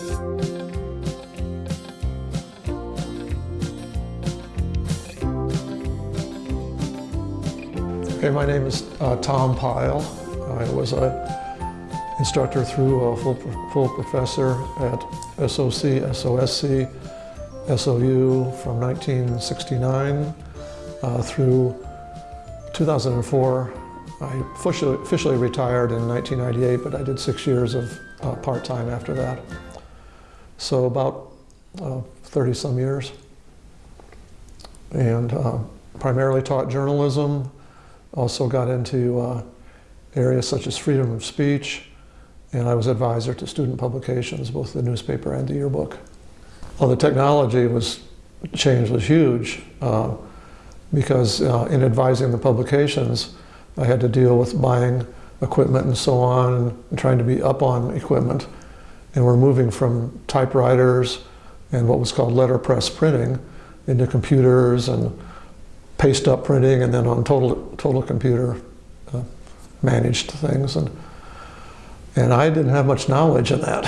Okay, my name is uh, Tom Pyle. I was a instructor through a full, full professor at SOC, SOSC, SOU from 1969 uh, through 2004. I officially, officially retired in 1998, but I did six years of uh, part-time after that. So about uh, 30 some years. And uh, primarily taught journalism, also got into uh, areas such as freedom of speech, and I was advisor to student publications, both the newspaper and the yearbook. Well, the technology was change was huge uh, because uh, in advising the publications, I had to deal with buying equipment and so on, and trying to be up on equipment. And we're moving from typewriters and what was called letterpress printing into computers and paste up printing and then on total, total computer uh, managed things. And, and I didn't have much knowledge in that.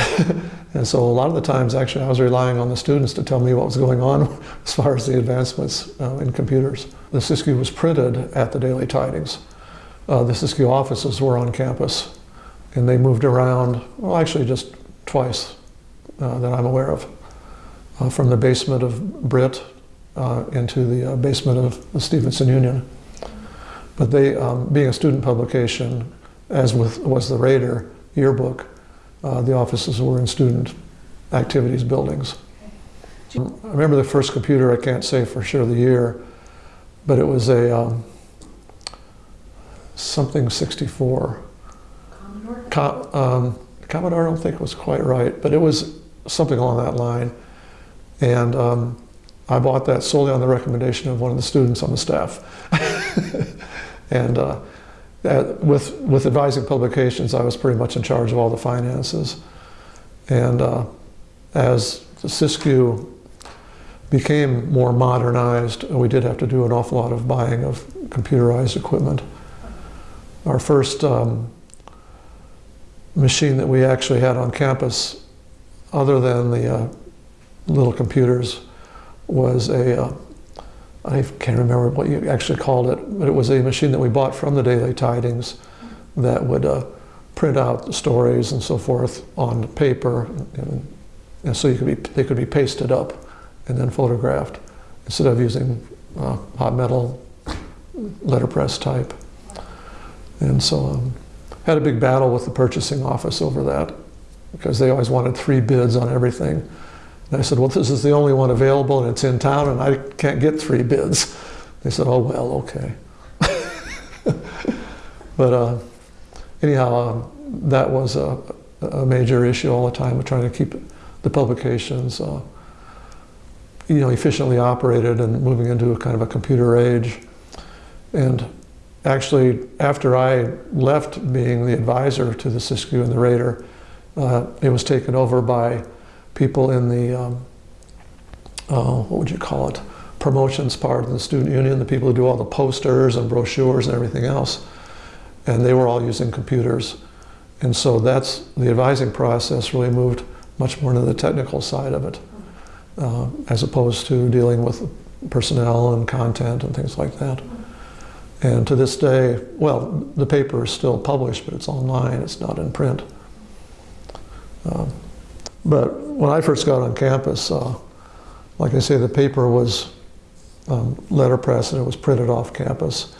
and so a lot of the times actually I was relying on the students to tell me what was going on as far as the advancements uh, in computers. The Siskiyou was printed at the Daily Tidings. Uh, the Siskiyou offices were on campus and they moved around, well actually just twice uh, that I'm aware of. Uh, from the basement of Britt uh, into the uh, basement of the Stevenson Union. But they, um, being a student publication, as with, was the Raider yearbook, uh, the offices were in student activities buildings. I remember the first computer, I can't say for sure the year, but it was a um, something 64. Commodore? Com um, Commodore I don't think was quite right, but it was something along that line. And um, I bought that solely on the recommendation of one of the students on the staff. and uh, with, with advising publications, I was pretty much in charge of all the finances. And uh, as the Siskiyou became more modernized, we did have to do an awful lot of buying of computerized equipment. Our first um, machine that we actually had on campus, other than the uh, little computers, was a uh, I can't remember what you actually called it, but it was a machine that we bought from the Daily Tidings that would uh, print out the stories and so forth on paper, and, and, so you could be, they could be pasted up and then photographed instead of using uh, hot metal letterpress type. And so um, had a big battle with the purchasing office over that because they always wanted three bids on everything. And I said, well, this is the only one available and it's in town and I can't get three bids. They said, oh, well, okay. but uh, anyhow, um, that was a, a, major issue all the time of trying to keep the publications uh, you know, efficiently operated and moving into a kind of a computer age. And actually, after I left being the advisor to the Siskiyou and the Raider, uh, it was taken over by people in the, um, uh, what would you call it, promotions part of the student union, the people who do all the posters and brochures and everything else. And they were all using computers. And so that's, the advising process really moved much more into the technical side of it, uh, as opposed to dealing with personnel and content and things like that. And to this day, well, the paper is still published, but it's online, it's not in print. Um, but when I first got on campus, uh, like I say, the paper was um, letterpress and it was printed off campus.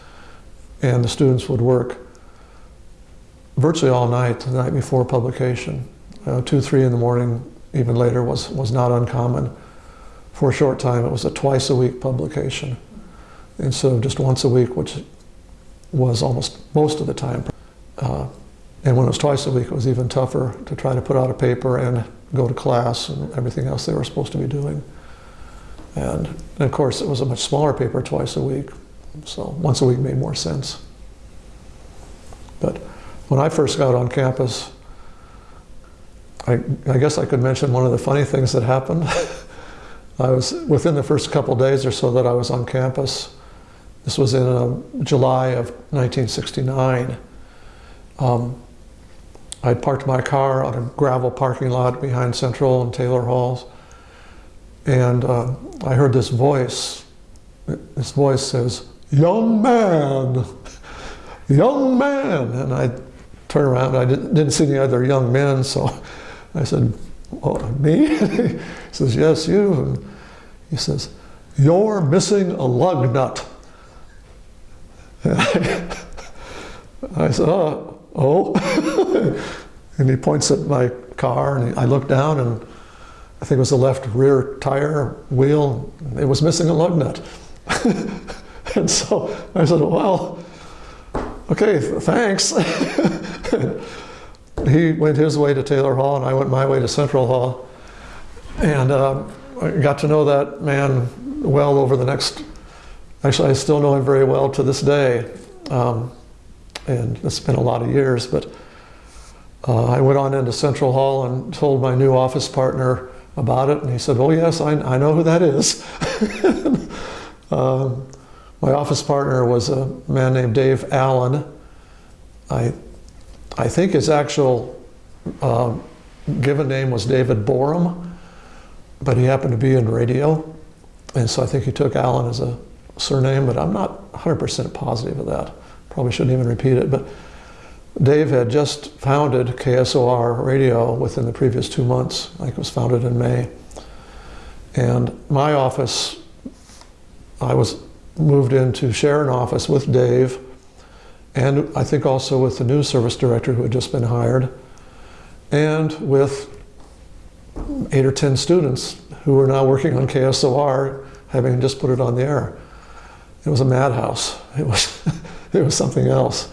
And the students would work virtually all night, the night before publication. Uh, two, three in the morning, even later, was, was not uncommon. For a short time, it was a twice a week publication instead of just once a week, which was almost most of the time. Uh, and when it was twice a week, it was even tougher to try to put out a paper and go to class and everything else they were supposed to be doing. And, and of course, it was a much smaller paper twice a week, so once a week made more sense. But when I first got on campus, I, I guess I could mention one of the funny things that happened. I was, within the first couple days or so that I was on campus, this was in uh, July of 1969, um, I'd parked my car on a gravel parking lot behind Central and Taylor Halls, and uh, I heard this voice. This voice says, "Young man, young man," and I turned around. I didn't, didn't see any other young men, so I said, well, "Me?" he says, "Yes, you." And he says, "You're missing a lug nut." I said, "Oh." oh. and he points at my car, and I look down, and I think it was the left rear tire wheel. It was missing a lug nut. and so I said, well, okay, thanks. he went his way to Taylor Hall, and I went my way to Central Hall. And uh, I got to know that man well over the next, actually, I still know him very well to this day. Um, and it's been a lot of years, but uh, I went on into Central Hall and told my new office partner about it, and he said, "Oh yes, I, I know who that is." um, my office partner was a man named Dave Allen. I, I think his actual uh, given name was David Borum, but he happened to be in radio, and so I think he took Allen as a surname, but I'm not 100% positive of that. Probably shouldn't even repeat it, but Dave had just founded KSOR Radio within the previous two months. I think it was founded in May. And my office, I was moved in to share an office with Dave and I think also with the news service director who had just been hired and with eight or 10 students who were now working on KSOR, having just put it on the air. It was a madhouse. It was, it was something else.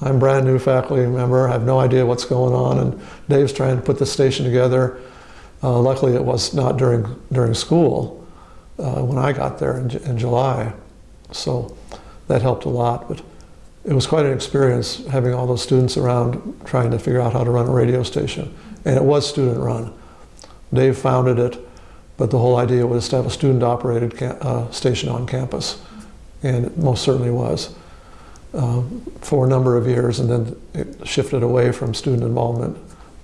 I'm brand new faculty member. I have no idea what's going on, and Dave's trying to put the station together. Uh, luckily, it was not during during school uh, when I got there in, in July, so that helped a lot. But it was quite an experience having all those students around trying to figure out how to run a radio station, and it was student run. Dave founded it, but the whole idea was to have a student-operated uh, station on campus, and it most certainly was uh, for a number of years, and then it shifted away from student involvement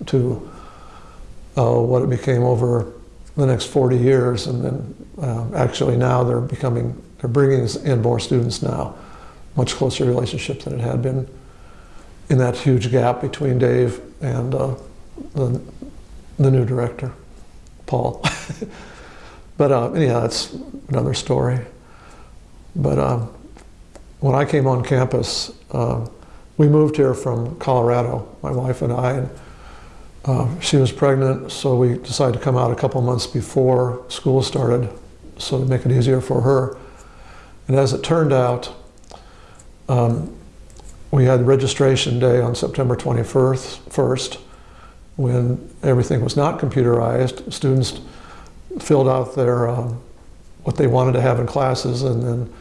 to uh, what it became over the next 40 years, and then uh, actually now they're becoming, they're bringing in more students now, much closer relationship than it had been in that huge gap between Dave and uh, the, the new director, Paul. but uh, anyhow, that's another story. But um, when I came on campus, uh, we moved here from Colorado, my wife and I, and uh, she was pregnant, so we decided to come out a couple months before school started, so to make it easier for her. And as it turned out, um, we had registration day on September 21st, first, when everything was not computerized. Students filled out their um, what they wanted to have in classes, and then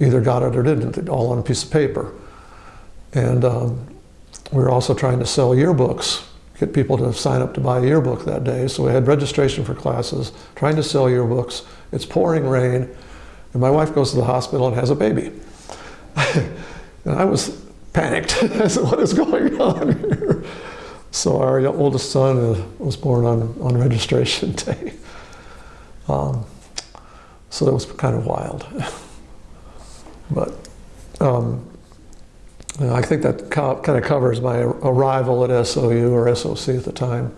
either got it or didn't, all on a piece of paper. And um, we were also trying to sell yearbooks, get people to sign up to buy a yearbook that day. So we had registration for classes, trying to sell yearbooks. It's pouring rain, and my wife goes to the hospital and has a baby. and I was panicked. I said, what is going on here? So our oldest son uh, was born on, on registration day. Um, so that was kind of wild. But um, I think that kind of covers my arrival at SOU or SOC at the time.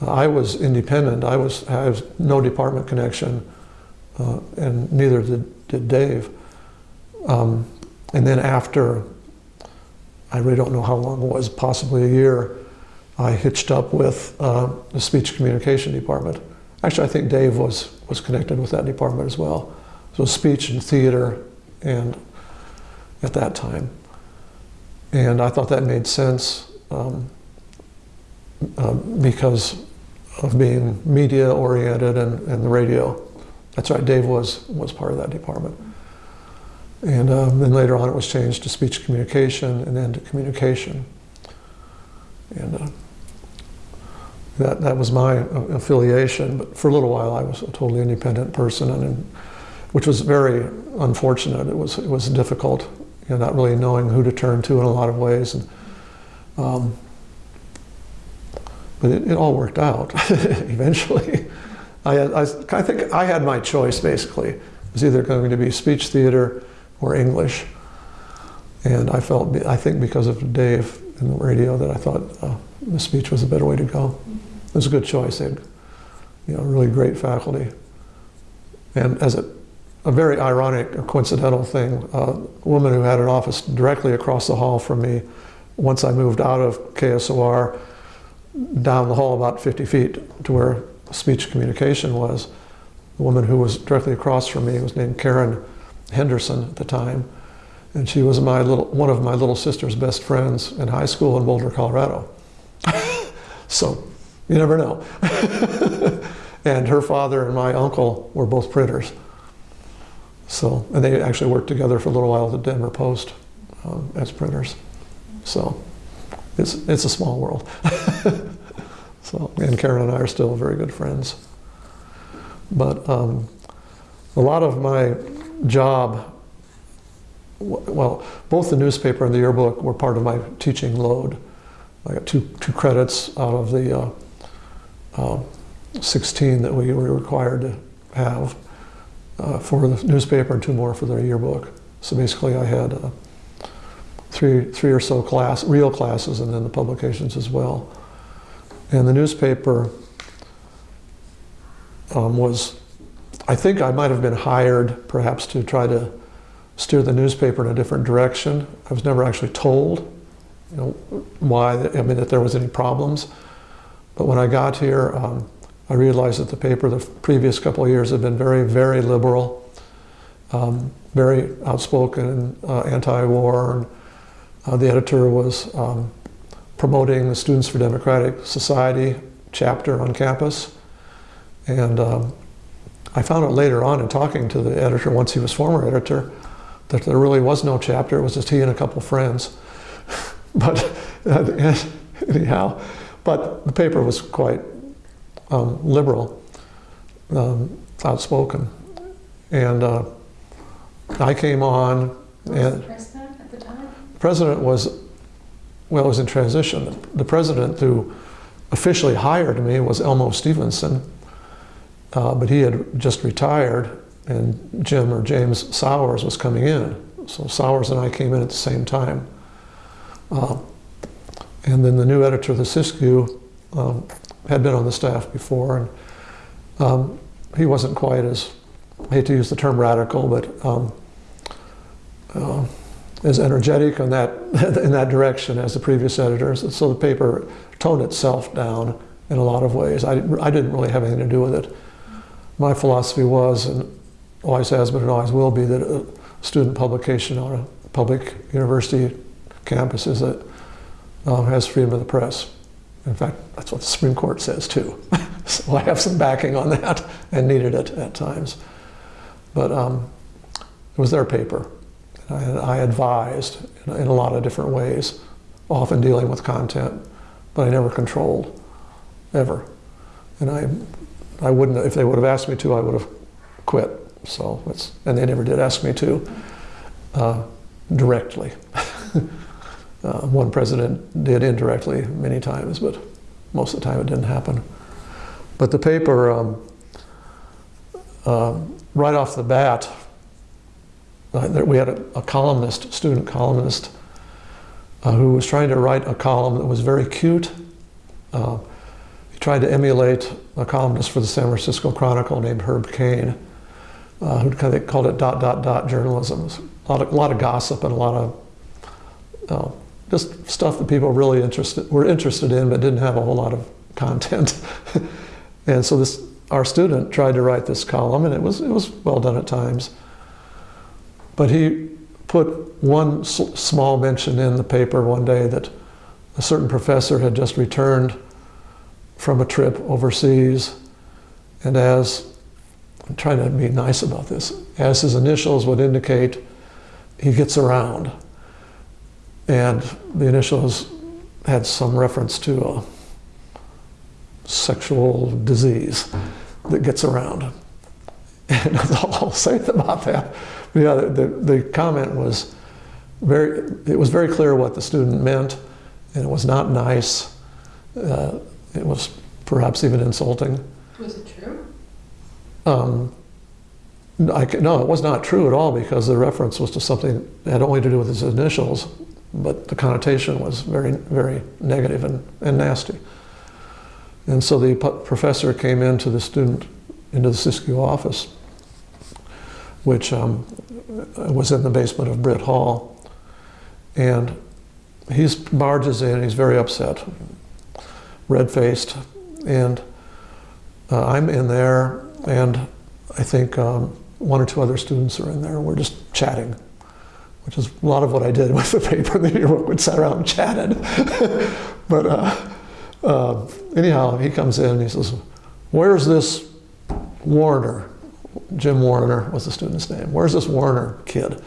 I was independent. I was I no department connection, uh, and neither did, did Dave. Um, and then after, I really don't know how long it was, possibly a year, I hitched up with uh, the speech communication department. Actually, I think Dave was was connected with that department as well. So speech and theater and at that time. And I thought that made sense um, uh, because of being media oriented and, and the radio. That's right, Dave was, was part of that department. And um, then later on it was changed to speech communication and then to communication. And uh, that, that was my affiliation, but for a little while I was a totally independent person and which was very unfortunate. It was, it was difficult, you know, not really knowing who to turn to in a lot of ways. And Um, but it, it all worked out eventually. I, I, I think I had my choice basically. It was either going to be speech theater or English. And I felt, I think because of Dave in the radio, that I thought uh, the speech was a better way to go. It was a good choice. They had, you know, really great faculty. And as a, a very ironic coincidental thing, a woman who had an office directly across the hall from me, once I moved out of KSOR, down the hall about 50 feet to where speech communication was, the woman who was directly across from me was named Karen Henderson at the time. And she was my little, one of my little sister's best friends in high school in Boulder, Colorado. so you never know. and her father and my uncle were both printers. So, and they actually worked together for a little while at the Denver Post um, as printers. So it's, it's a small world. so, and Karen and I are still very good friends. But um, a lot of my job, well, both the newspaper and the yearbook were part of my teaching load. I got two, two credits out of the uh, uh, 16 that we were required to have uh, for the newspaper and two more for the yearbook. So basically I had uh, three, three or so class, real classes and then the publications as well. And the newspaper um, was, I think I might have been hired perhaps to try to steer the newspaper in a different direction. I was never actually told you know, why, I mean, that there was any problems. But when I got here, um, I realized that the paper the previous couple of years had been very, very liberal, um, very outspoken, uh, anti-war, uh, the editor was um, promoting the Students for Democratic Society chapter on campus. And um, I found out later on in talking to the editor, once he was former editor, that there really was no chapter. It was just he and a couple friends. but anyhow, but the paper was quite um, liberal, um, outspoken. And uh, I came on and president at the time. president was, well, It was in transition. The president who officially hired me was Elmo Stevenson, uh, but he had just retired and Jim or James Sours was coming in. So Sours and I came in at the same time. Uh, and then the new editor of the Siskiyou um, had been on the staff before, and um, he wasn't quite as, I hate to use the term radical, but um, uh, as energetic in that, in that direction as the previous editors. So the paper toned itself down in a lot of ways. I, I didn't really have anything to do with it. My philosophy was, and always has been and always will be, that a student publication on a public university campus is that uh, has freedom of the press. In fact, that's what the Supreme Court says too. so I have some backing on that and needed it at times. But um, it was their paper. And I, advised in a lot of different ways, often dealing with content, but I never controlled, ever. And I, I wouldn't, if they would have asked me to, I would have quit. So it's, and they never did ask me to uh, directly. uh, one president did indirectly many times, but most of the time it didn't happen. But the paper, um, uh, right off the bat, uh, we had a, a, columnist, student columnist, uh, who was trying to write a column that was very cute. Uh, he tried to emulate a columnist for the San Francisco Chronicle named Herb Caen, uh, who kind of called it dot, dot, dot journalism. A lot of, a lot of gossip and a lot of uh, just stuff that people really interested, were interested in but didn't have a whole lot of content. and so this, our student tried to write this column and it was, it was well done at times. But he put one small mention in the paper one day that a certain professor had just returned from a trip overseas, and as, I'm trying to be nice about this, as his initials would indicate, he gets around. And the initials had some reference to a sexual disease that gets around. And that's all I'll say about that. Yeah, the, the, the, comment was very, it was very clear what the student meant, and it was not nice. Uh, it was perhaps even insulting. Was it true? Um, I, no, it was not true at all because the reference was to something that had only to do with his initials, but the connotation was very, very negative and, and nasty. And so the professor came into the student, into the Siskiyou office, which um, was in the basement of Britt Hall. And he barges in, he's very upset, red faced. And uh, I'm in there, and I think um, one or two other students are in there. We're just chatting, which is a lot of what I did with the paper the yearbook. We'd sat around and chatted. but uh, uh, anyhow, he comes in and he says, Where's this Warner? Jim Warner was the student's name. Where's this Warner kid?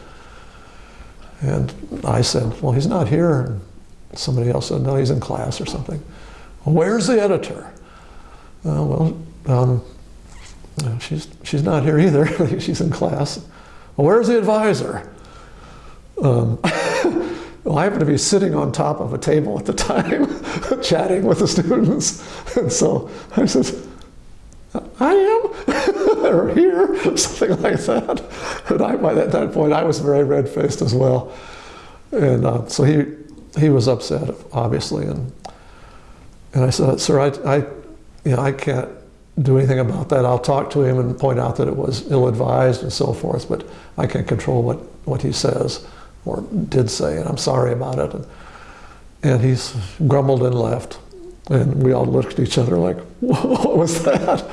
And I said, Well, he's not here. And somebody else said, No, he's in class or something. Where's the editor? Uh, well, um, she's, she's not here either. she's in class. Well, where's the advisor? Um, well, I happened to be sitting on top of a table at the time, chatting with the students. And so I said, I am, or here, something like that. And I, by that, that point, I was very red faced as well. And uh, so he, he was upset, obviously. And, and I said, Sir, I, I, you know, I can't do anything about that. I'll talk to him and point out that it was ill advised and so forth, but I can't control what, what he says or did say, and I'm sorry about it. And, and he's grumbled and left. And we all looked at each other like, what was that?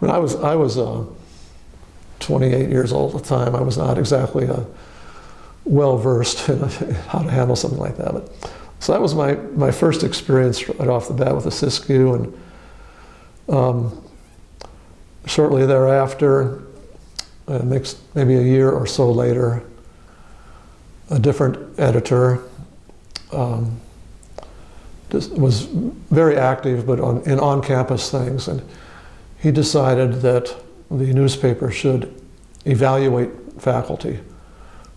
Mean, I was, I was uh, 28 years old at the time. I was not exactly uh, well versed in how to handle something like that. But, so that was my, my first experience right off the bat with the Siskiyou. And um, shortly thereafter, uh, maybe a year or so later, a different editor um, was very active, but on, in on-campus things, and he decided that the newspaper should evaluate faculty.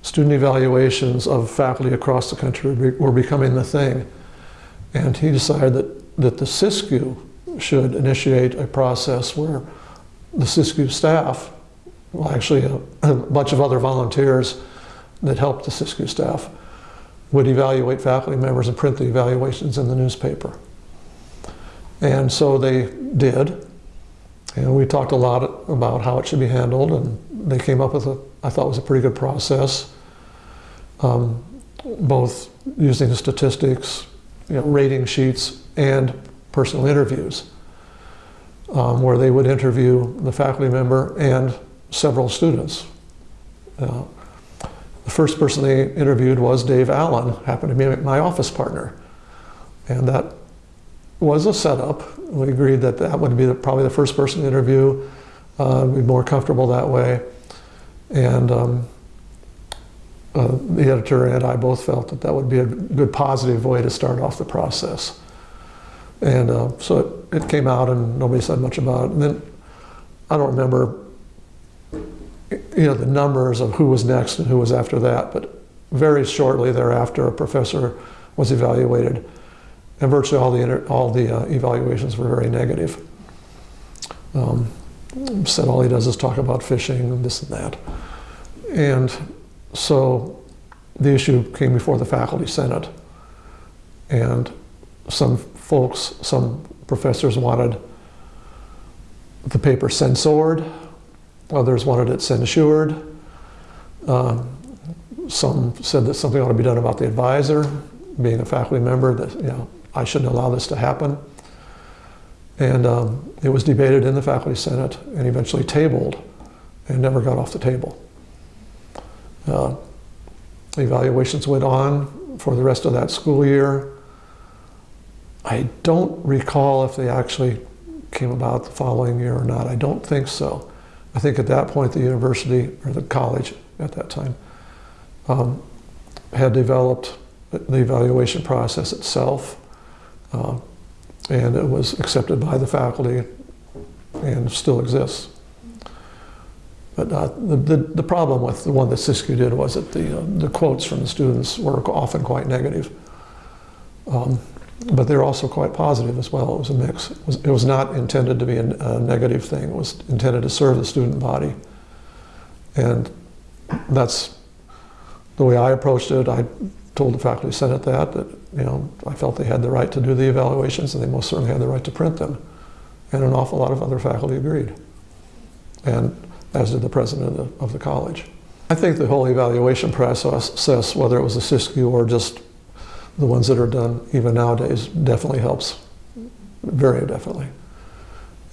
Student evaluations of faculty across the country were becoming the thing, and he decided that, that the Siskiyou should initiate a process where the Siskiyou staff, well, actually a, a bunch of other volunteers that helped the Siskiyou staff, would evaluate faculty members and print the evaluations in the newspaper. And so they did. And we talked a lot about how it should be handled, and they came up with a, I thought was a pretty good process, um, both using the statistics, you know, rating sheets, and personal interviews, um, where they would interview the faculty member and several students. Uh, the first person they interviewed was Dave Allen, happened to be my office partner. And that was a setup. We agreed that that would be the, probably the first person to interview, uh, be more comfortable that way. And um, uh, the editor and I both felt that that would be a good positive way to start off the process. And uh, so it, it, came out and nobody said much about it. And then I don't remember you know, the numbers of who was next and who was after that, but very shortly thereafter, a professor was evaluated, and virtually all the, all the uh, evaluations were very negative. Um, said all he does is talk about fishing and this and that. And so the issue came before the faculty senate, and some folks, some professors wanted the paper censored Others wanted it censured. Um, some said that something ought to be done about the advisor, being a faculty member, that you know, I shouldn't allow this to happen. And um, it was debated in the faculty senate and eventually tabled and never got off the table. Uh, evaluations went on for the rest of that school year. I don't recall if they actually came about the following year or not. I don't think so. I think at that point the university, or the college at that time, um, had developed the evaluation process itself, uh, and it was accepted by the faculty and still exists. But uh, the, the, the, problem with the one that Siskiyou did was that the, uh, the quotes from the students were often quite negative. Um, but they're also quite positive as well. It was a mix. It was, it was not intended to be a, a negative thing. It was intended to serve the student body. And that's the way I approached it. I told the faculty senate that, that you know, I felt they had the right to do the evaluations and they most certainly had the right to print them. And an awful lot of other faculty agreed. And as did the president of the, of the college. I think the whole evaluation process, whether it was a Siskiyou or just the ones that are done even nowadays, definitely helps, very definitely.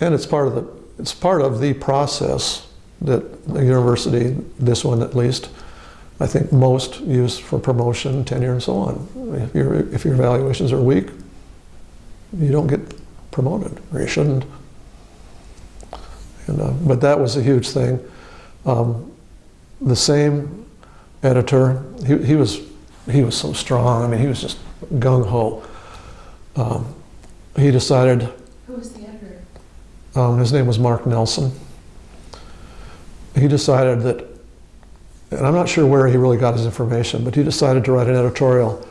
And it's part of the, it's part of the process that the university, this one at least, I think most use for promotion, tenure, and so on. If, your if your evaluations are weak, you don't get promoted, or you shouldn't. And, uh, but that was a huge thing. Um, the same editor, he, he, was, he was so strong. I mean, he was just gung ho. Um, he decided. Who was the editor? Um, his name was Mark Nelson. He decided that, and I'm not sure where he really got his information, but he decided to write an editorial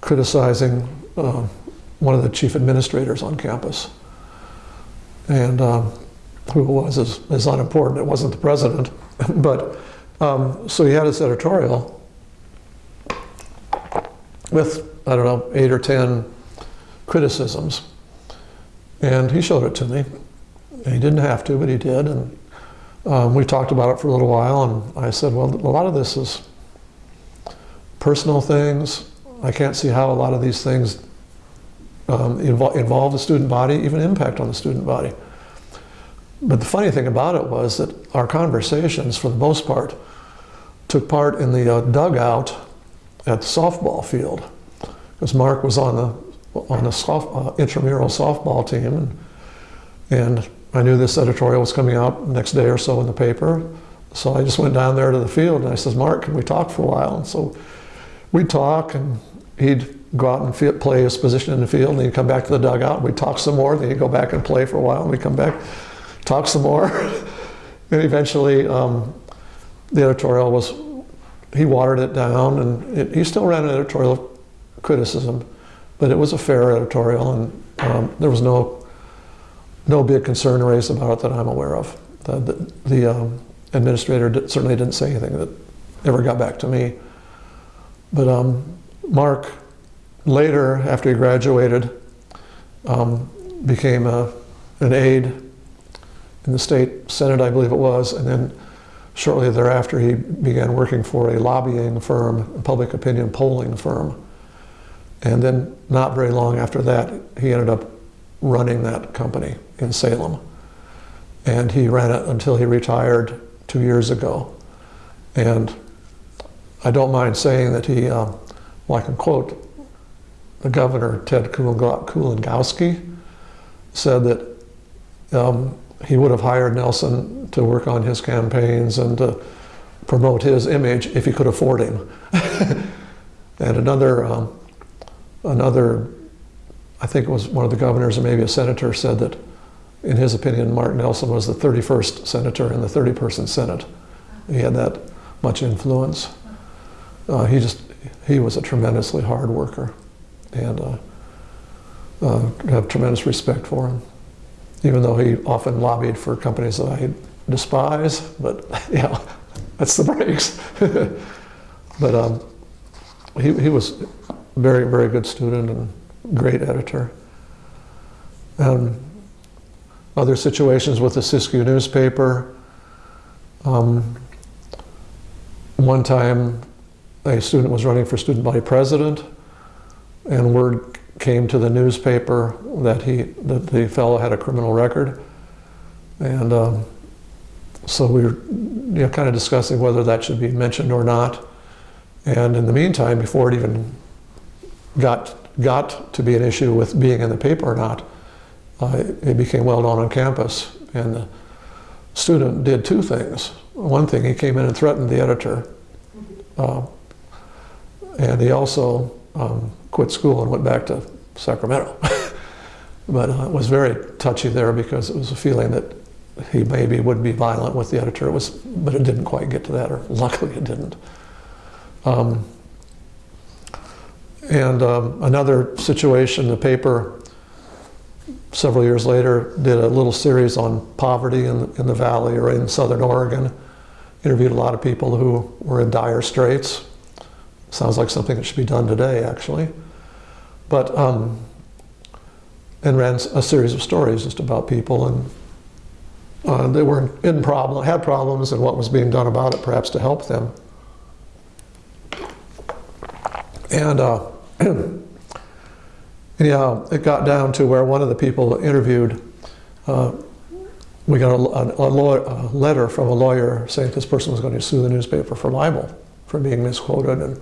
criticizing uh, one of the chief administrators on campus. And um, who it was is, is unimportant. It wasn't the president. but um, so he had his editorial with, I don't know, eight or 10 criticisms. And he showed it to me. He didn't have to, but he did. And um, we talked about it for a little while. And I said, well, a lot of this is personal things. I can't see how a lot of these things um, involve, involve the student body, even impact on the student body. But the funny thing about it was that our conversations, for the most part, took part in the uh, dugout at the softball field, because Mark was on the on the soft, uh, intramural softball team, and, and I knew this editorial was coming out next day or so in the paper, so I just went down there to the field and I says, Mark, can we talk for a while? And so we'd talk, and he'd go out and play his position in the field, and he'd come back to the dugout, and we'd talk some more, then he'd go back and play for a while, and we'd come back talk some more. and eventually, um, the editorial was, he watered it down, and it, he still ran an editorial criticism, but it was a fair editorial, and um, there was no, no big concern raised about it that I'm aware of. The, the, the um, administrator did, certainly didn't say anything that ever got back to me. But um, Mark, later, after he graduated, um, became a, an aide in the state senate, I believe it was, and then shortly thereafter he began working for a lobbying firm, a public opinion polling firm. And then not very long after that, he ended up running that company in Salem. And he ran it until he retired two years ago. And I don't mind saying that he, uh, well, I can quote the governor, Ted Kulongoski, said that um, he would have hired Nelson to work on his campaigns and to promote his image if he could afford him. and another, um, another, I think it was one of the governors or maybe a senator said that in his opinion, Mark Nelson was the 31st senator in the 30-person Senate. He had that much influence. Uh, he just, he was a tremendously hard worker and uh, uh, have tremendous respect for him even though he often lobbied for companies that I despise, but yeah, that's the breaks. but um, he, he was very, very good student and great editor. And other situations with the Siskiyou newspaper. Um, one time, a student was running for student body president, and word came to the newspaper that he that the fellow had a criminal record, and um, so we were you know, kind of discussing whether that should be mentioned or not. And in the meantime, before it even got got to be an issue with being in the paper or not, uh, it became well known on campus. And the student did two things. One thing, he came in and threatened the editor, uh, and he also um, quit school and went back to Sacramento. but uh, it was very touchy there because it was a feeling that he maybe would be violent with the editor. It was, but it didn't quite get to that, or luckily it didn't. Um, And um, another situation, the paper several years later did a little series on poverty in, in the valley or in southern Oregon. Interviewed a lot of people who were in dire straits. Sounds like something that should be done today, actually. But, um, and ran a series of stories just about people and uh, they were in problem, had problems and what was being done about it, perhaps to help them. And uh, anyhow, it got down to where one of the people interviewed, uh, we got a, a, a, letter from a lawyer saying this person was going to sue the newspaper for libel, for being misquoted and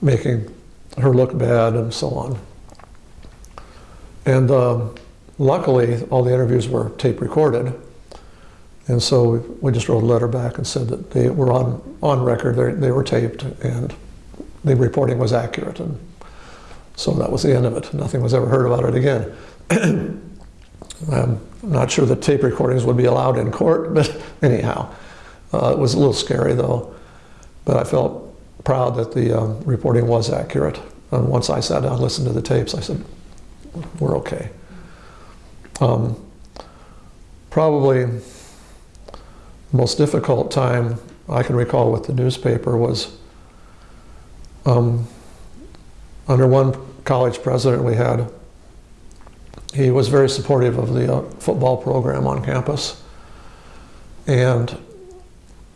making her look bad and so on. And um, luckily, all the interviews were tape recorded. And so we just wrote a letter back and said that they were on, on record, they, they were taped, and the reporting was accurate. And so that was the end of it. Nothing was ever heard about it again. I'm not sure that tape recordings would be allowed in court, but anyhow, uh, it was a little scary though. But I felt proud that the um, reporting was accurate. And once I sat down and listened to the tapes, I said, we're okay. Um, probably the most difficult time I can recall with the newspaper was um, under one college president we had, he was very supportive of the uh, football program on campus. And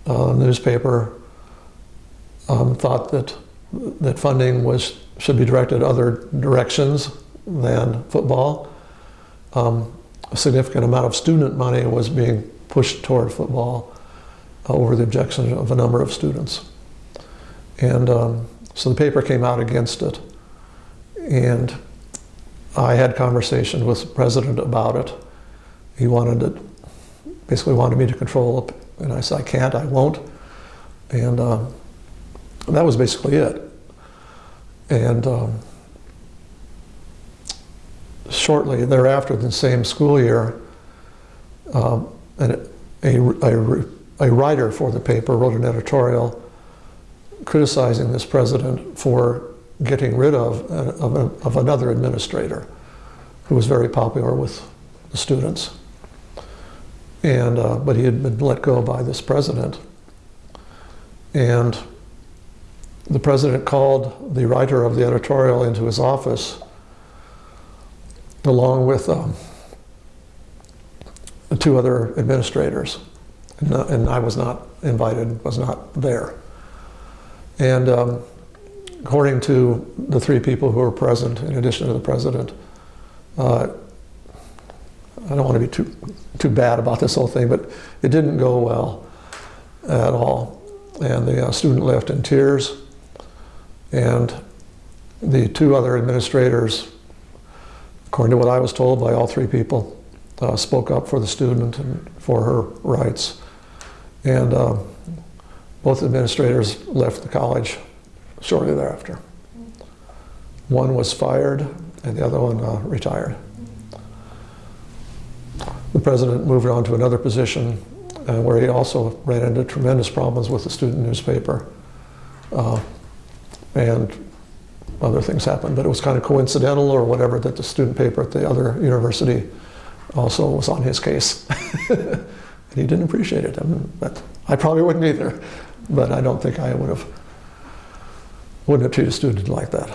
uh, newspaper um, thought that that funding was should be directed other directions than football. Um, a significant amount of student money was being pushed toward football uh, over the objection of a number of students. And um, so the paper came out against it. And I had conversations with the president about it. He wanted it, basically wanted me to control it. And I said, I can't, I won't. And um, that was basically it. And um, shortly thereafter, the same school year, um, a, a, a writer for the paper wrote an editorial criticizing this president for getting rid of, of, of, another administrator who was very popular with the students. And, uh, but he had been let go by this president. And the president called the writer of the editorial into his office along with um, two other administrators. And, uh, and I was not invited, was not there. And um, according to the three people who were present, in addition to the president, uh, I don't want to be too, too bad about this whole thing, but it didn't go well at all. And the uh, student left in tears. And the two other administrators, according to what I was told by all three people, uh, spoke up for the student and for her rights. And uh, both administrators left the college shortly thereafter. One was fired and the other one uh, retired. The president moved on to another position uh, where he also ran into tremendous problems with the student newspaper. Uh, and other things happened, but it was kind of coincidental or whatever that the student paper at the other university also was on his case. and he didn't appreciate it. I, mean, but I probably wouldn't either but I don't think I would have wouldn't have treated a student like that.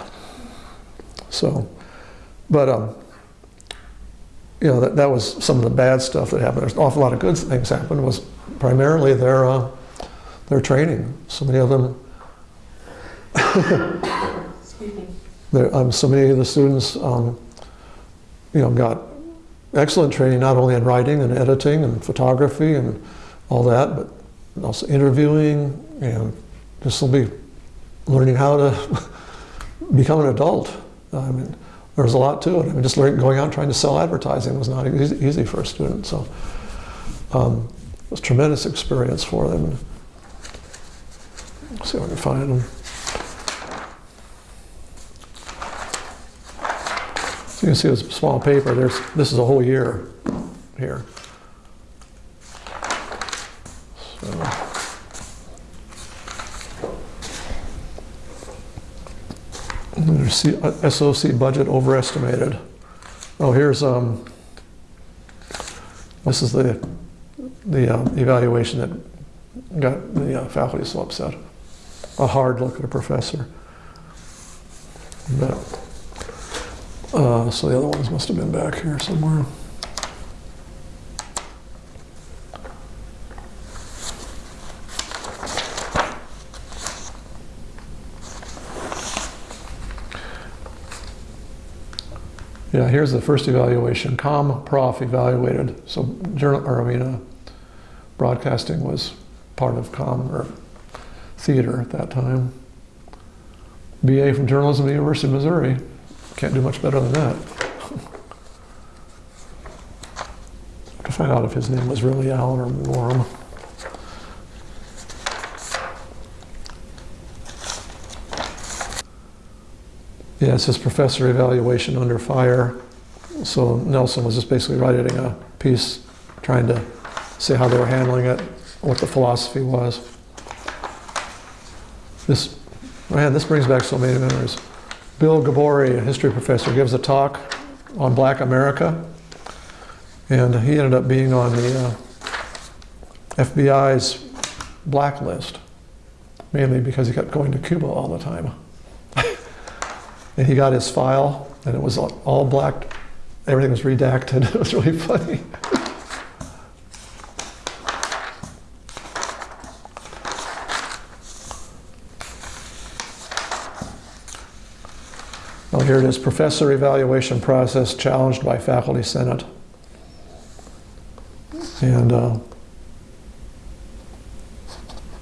So, but um, you know that, that was some of the bad stuff that happened. There's an awful lot of good things happened. Was primarily their uh, their training. So many of them. There, um, so many of the students, um, you know, got excellent training not only in writing and editing and photography and all that, but also interviewing, and this will be learning how to become an adult. I mean, there's a lot to it. I mean, just learning, going out trying to sell advertising was not easy, easy for a student. So um, it was a tremendous experience for them. Let's see if I can find them. So you can see this small paper. There's this is a whole year here. See, uh, SOC budget overestimated. Oh, here's, um, this is the, the uh, evaluation that got the uh, faculty so upset. A hard look at a professor. But, uh, so the other ones must have been back here somewhere. Yeah, here's the first evaluation. Com Prof evaluated. So journal, or I mean, uh, broadcasting was part of com or theater at that time. BA from journalism at the University of Missouri. Can't do much better than that. to find out if his name was really Allen or Warren. Yeah, it says professor evaluation under fire. So Nelson was just basically writing a piece trying to say how they were handling it, what the philosophy was. This, man, this brings back so many memories. Bill Gabori, a history professor, gives a talk on Black America, and he ended up being on the uh, FBI's blacklist, mainly because he kept going to Cuba all the time. and he got his file, and it was all black. Everything was redacted. It was really funny. here it is, professor evaluation process challenged by faculty senate. And uh,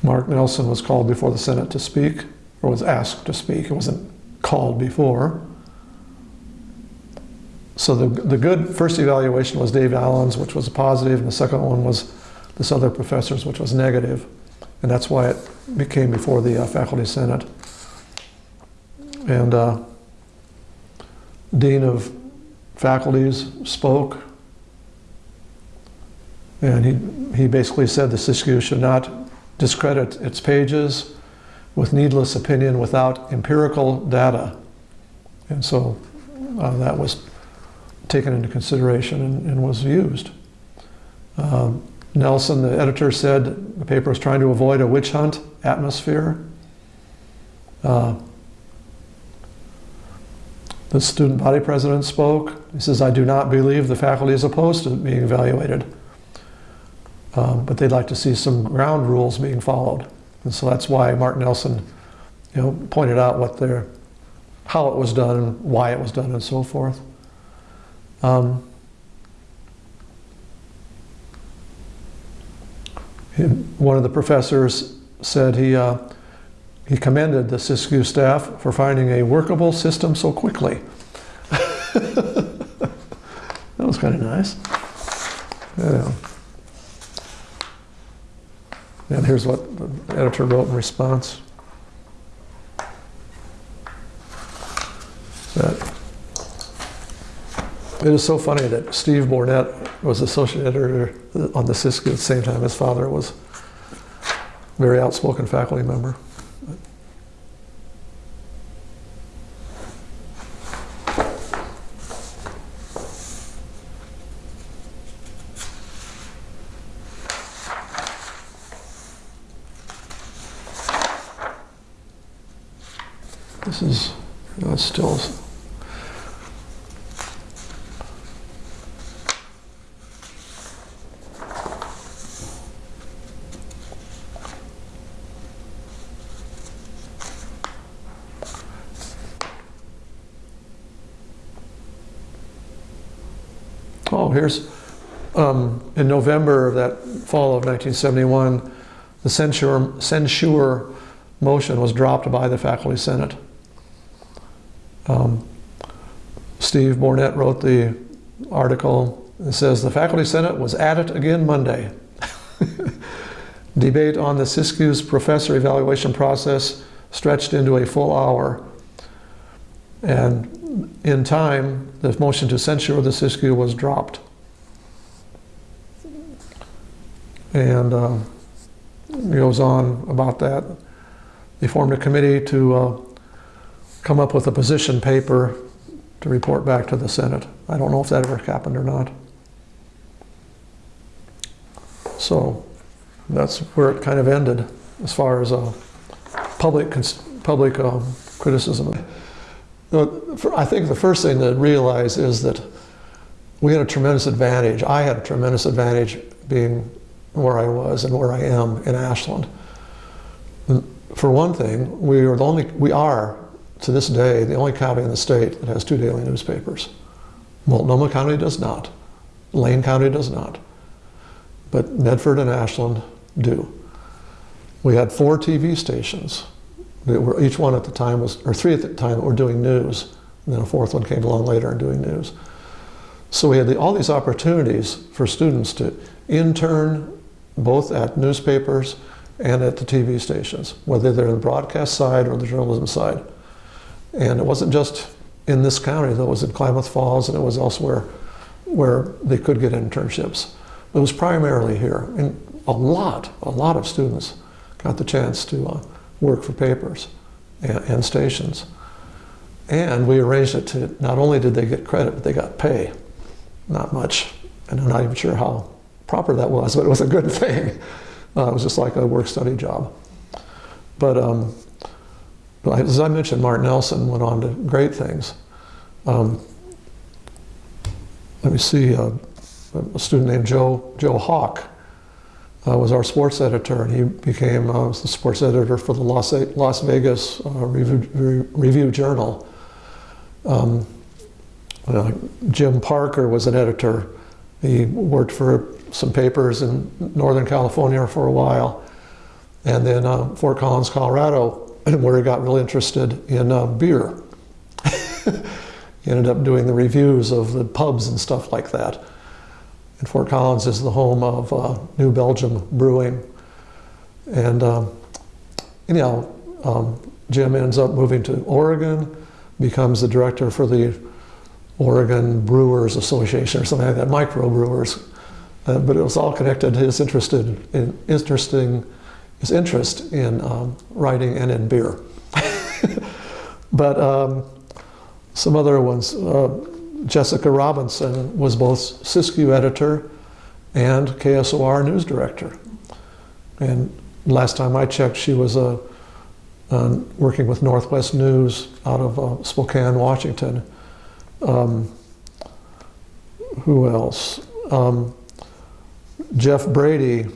Mark Nelson was called before the Senate to speak, or was asked to speak. It wasn't called before. So the, the good first evaluation was Dave Allen's, which was a positive, and the second one was this other professor's, which was negative. And that's why it became before the uh, faculty senate. And uh, dean of faculties spoke, and he, he basically said the Siskiyou should not discredit its pages with needless opinion without empirical data. And so uh, that was taken into consideration and, and was used. Um, Nelson, the editor, said the paper was trying to avoid a witch hunt atmosphere. Uh, the student body president spoke. He says, I do not believe the faculty is opposed to being evaluated, um, but they'd like to see some ground rules being followed. And so that's why Mark Nelson you know, pointed out what their, how it was done why it was done and so forth. Um, one of the professors said he, uh, he commended the Siskiyou staff for finding a workable system so quickly. that was kind of nice. Yeah. And here's what the editor wrote in response. That it is so funny that Steve Bornett was associate editor on the Siskiyou at the same time his father was a very outspoken faculty member. This is uh, still Oh, here's um, in November of that fall of 1971, the censure, censure motion was dropped by the faculty senate. Um, Steve Bornett wrote the article. It says the faculty senate was at it again Monday. Debate on the Siskiyou's professor evaluation process stretched into a full hour. And in time, the motion to censure the Siskiyou was dropped. And uh, goes on about that. They formed a committee to uh, come up with a position paper to report back to the Senate. I don't know if that ever happened or not. So that's where it kind of ended as far as uh, public public um, criticism. I think the first thing to realize is that we had a tremendous advantage. I had a tremendous advantage being where I was and where I am in Ashland. For one thing, we are the only, we are to this day the only county in the state that has two daily newspapers. Multnomah County does not. Lane County does not. But Medford and Ashland do. We had four TV stations. That were, each one at the time was, or three at the time were doing news. And then a fourth one came along later and doing news. So we had the, all these opportunities for students to intern both at newspapers and at the TV stations, whether they're the broadcast side or the journalism side. And it wasn't just in this county, though, it was in Klamath Falls and it was elsewhere where they could get internships. It was primarily here. And a lot, a lot of students got the chance to uh, work for papers and, and stations. And we arranged it to not only did they get credit, but they got pay. Not much. And I'm not even sure how proper that was, but it was a good thing. Uh, it was just like a work study job. But um, as I mentioned, Martin Nelson went on to great things. Um, let me see, uh, a student named Joe, Joe Hawk uh, was our sports editor, and he became uh, the sports editor for the Las, Las Vegas uh, Review, Review, Journal. Um, uh, Jim Parker was an editor. He worked for some papers in Northern California for a while, and then uh, Fort Collins, Colorado, where he got really interested in uh, beer. he ended up doing the reviews of the pubs and stuff like that. And Fort Collins is the home of uh, New Belgium Brewing. And um, anyhow, um, Jim ends up moving to Oregon, becomes the director for the Oregon Brewers Association or something like that, microbrewers. Uh, but it was all connected to his interest in, in interesting his interest in um, writing and in beer. but um, some other ones. Uh, Jessica Robinson was both Siskiyou editor and KSOR news director. And last time I checked, she was uh, uh, working with Northwest News out of uh, Spokane, Washington. Um, who else? Um, Jeff Brady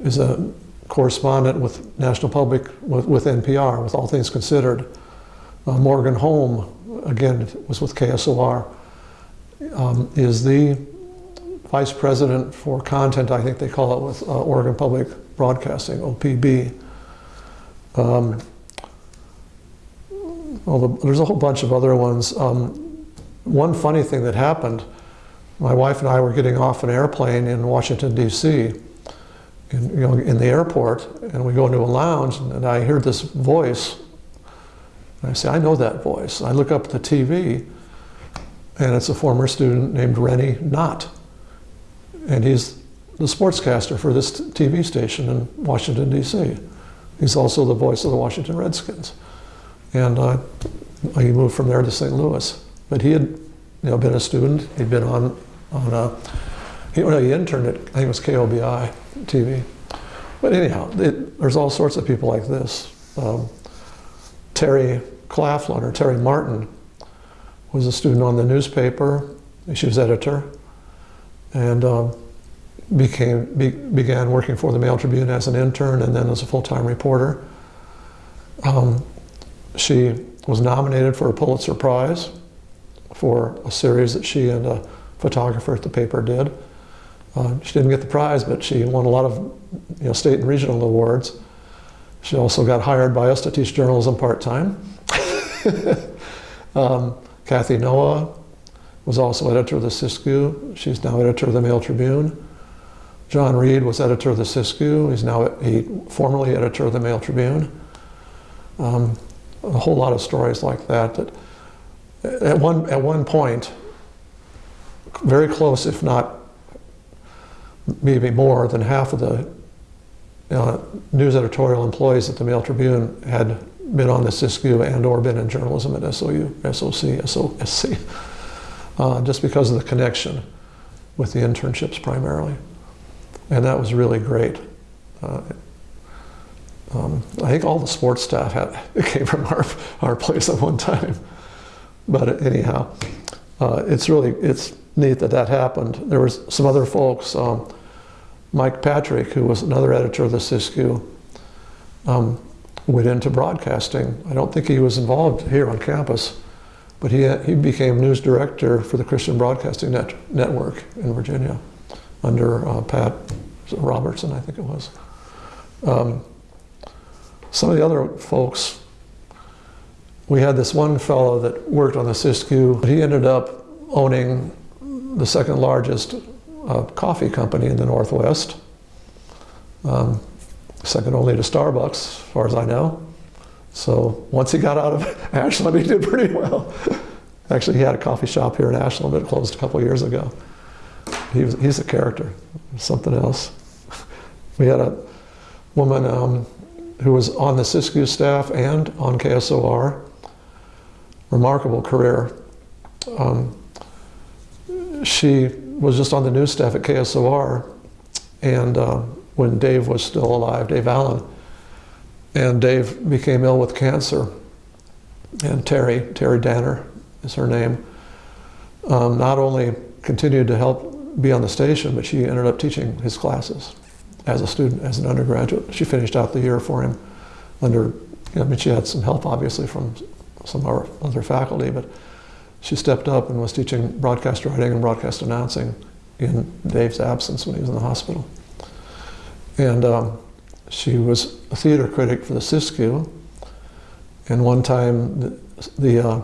is a correspondent with National Public, with, with NPR, with All Things Considered. Uh, Morgan Holm, again, was with KSOR, um, is the vice president for content, I think they call it, with uh, Oregon Public Broadcasting, OPB. Um, well, the, there's a whole bunch of other ones. Um, one funny thing that happened, my wife and I were getting off an airplane in Washington, D.C., in, you know, in the airport, and we go into a lounge, and I hear this voice. And I say, I know that voice. I look up at the TV, and it's a former student named Rene Knott. And he's the sportscaster for this TV station in Washington, D.C. He's also the voice of the Washington Redskins. And uh, he moved from there to St. Louis. But he had you know, been a student. He'd been on, on a, he, well, he interned at, I think it was KOBI TV. But anyhow, it, there's all sorts of people like this. Um, Terry Claflin or Terry Martin was a student on the newspaper. She was editor and um, became, be, began working for the Mail Tribune as an intern and then as a full-time reporter. Um, she was nominated for a Pulitzer Prize for a series that she and a photographer at the paper did. Uh, she didn't get the prize, but she won a lot of you know, state and regional awards. She also got hired by us to teach journalism part-time. um, Kathy Noah was also editor of the Siskiyou. She's now editor of the Mail Tribune. John Reed was editor of the Siskiyou. He's now he, formerly editor of the Mail Tribune. Um, a whole lot of stories like that. That at one at one point, very close, if not maybe more than half of the uh, news editorial employees at the Mail Tribune had been on the Siskiyou and or been in journalism at SOU, SOC, SOSC, uh, just because of the connection with the internships primarily. And that was really great. Uh, um, I think all the sports staff had, came from our, our place at one time. But anyhow, uh, it's really, it's neat that that happened. There was some other folks, um, Mike Patrick, who was another editor of the Siskiyou, um, went into broadcasting. I don't think he was involved here on campus, but he, he became news director for the Christian Broadcasting Net, Network in Virginia under uh, Pat Robertson, I think it was. Um, some of the other folks, we had this one fellow that worked on the Siskiyou. He ended up owning the second largest uh, coffee company in the Northwest. Um, second only to Starbucks, as far as I know. So once he got out of Ashland, he did pretty well. Actually, he had a coffee shop here in Ashland, it closed a couple years ago. He was, he's a character, something else. We had a woman um, who was on the Siskiyou staff and on KSOR. Remarkable career. Um, she was just on the news staff at KSOR, and uh, when Dave was still alive, Dave Allen, and Dave became ill with cancer, and Terry, Terry Danner is her name, um, not only continued to help be on the station, but she ended up teaching his classes as a student, as an undergraduate. She finished out the year for him under, I mean, she had some help obviously from some of our other faculty, but she stepped up and was teaching broadcast writing and broadcast announcing in Dave's absence when he was in the hospital. And um, she was a theater critic for the Siskiyou. And one time, the, the uh,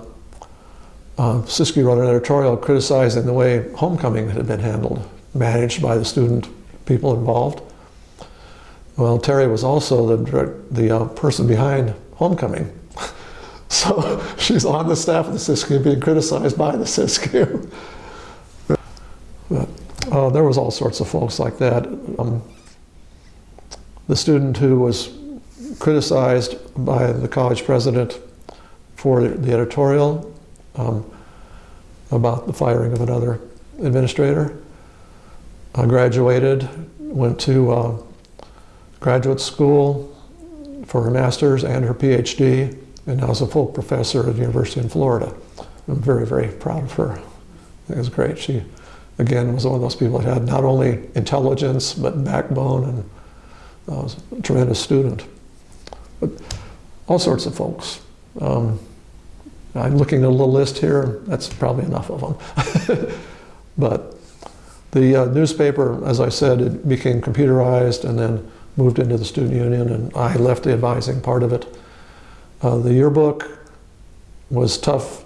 uh, Siskiyou wrote an editorial criticizing the way homecoming had been handled, managed by the student people involved. Well, Terry was also the, the uh, person behind homecoming. So she's on the staff of the Siskiyou being criticized by the Siskiyou. but, uh, there was all sorts of folks like that. Um, the student who was criticized by the college president for the editorial um, about the firing of another administrator. I graduated, went to uh, graduate school for her master's and her PhD, and now is a full professor at the University in Florida. I'm very, very proud of her. It was great. She, again, was one of those people that had not only intelligence, but backbone and uh, was a tremendous student. But all sorts of folks. Um, I'm looking at a little list here. That's probably enough of them. but the uh, newspaper, as I said, it became computerized and then moved into the student union, and I left the advising part of it. Uh, the yearbook was tough.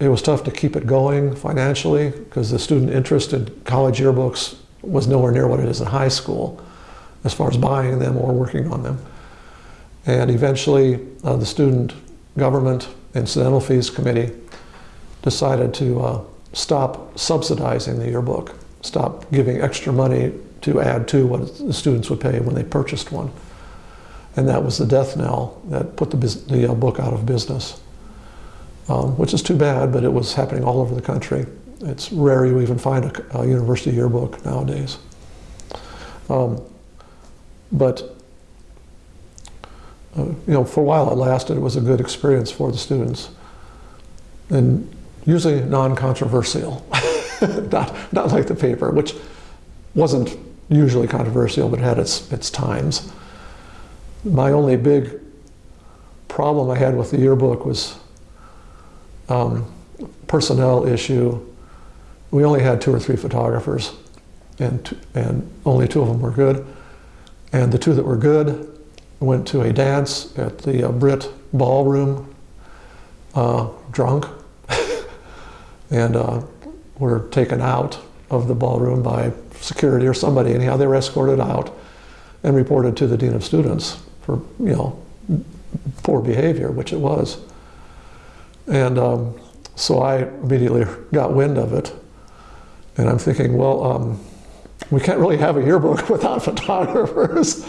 It was tough to keep it going financially because the student interest in college yearbooks was nowhere near what it is in high school as far as buying them or working on them. And eventually, uh, the student government incidental fees committee decided to uh, stop subsidizing the yearbook, stop giving extra money to add to what the students would pay when they purchased one. And that was the death knell that put the, the uh, book out of business, um, which is too bad, but it was happening all over the country. It's rare you even find a, a university yearbook nowadays. Um, but uh, you know, for a while it lasted. It was a good experience for the students, and usually non-controversial, not not like the paper, which wasn't usually controversial, but had its its times. My only big problem I had with the yearbook was um, personnel issue. We only had two or three photographers, and and only two of them were good. And the two that were good went to a dance at the uh, Britt Ballroom, uh, drunk, and uh, were taken out of the ballroom by security or somebody. Anyhow, they were escorted out and reported to the dean of students for you know poor behavior, which it was. And um, so I immediately got wind of it, and I'm thinking, well. Um, we can't really have a yearbook without photographers.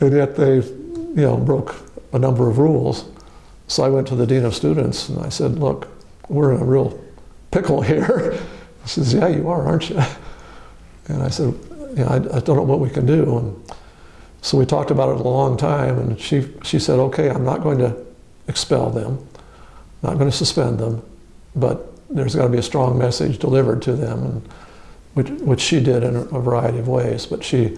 And yet they, you know, broke a number of rules. So I went to the dean of students and I said, "Look, we're in a real pickle here." He says, "Yeah, you are, aren't you?" And I said, "Yeah, I, I don't know what we can do." And so we talked about it a long time, and she she said, "Okay, I'm not going to expel them, not going to suspend them, but there's got to be a strong message delivered to them." And which, which she did in a variety of ways, but she